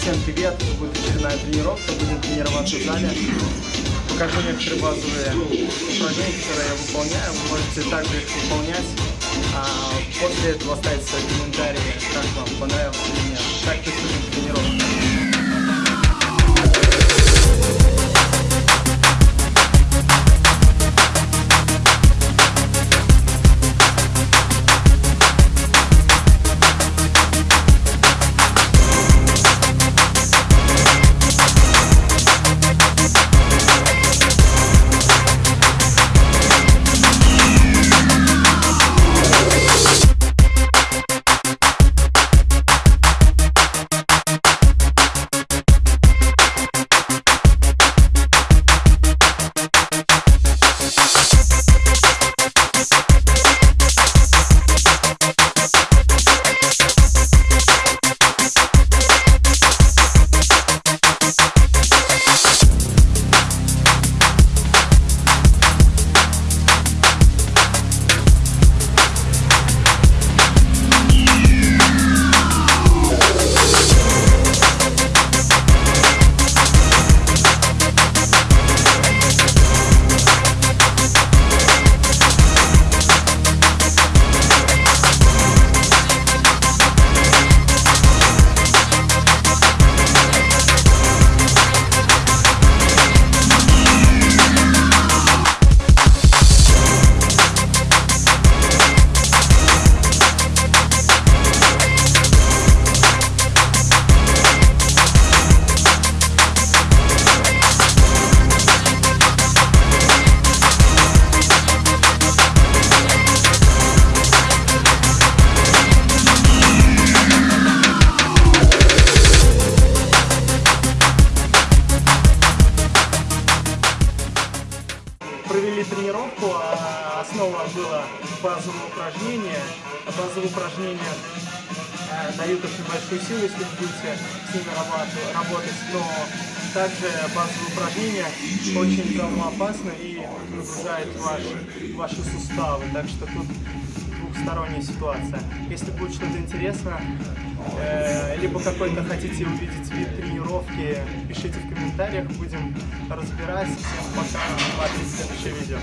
Всем привет! Будет очередная тренировка. Будем тренироваться в зале. Покажу некоторые базовые упражнения, которые я выполняю. Вы можете также их выполнять. А после этого оставить свои тренировку, а основа была базовое упражнение. Базовые упражнения э, дают очень большую силу, если вы будете с ними работать, но также базовые упражнения очень травмоопасны и нагружают ваши, ваши суставы, так что тут двухсторонняя ситуация. Если будет что-то интересно, э, либо какой-то хотите увидеть вид тренировки, пишите в комментариях, будем разбирать. Всем пока, смотрите следующее видео.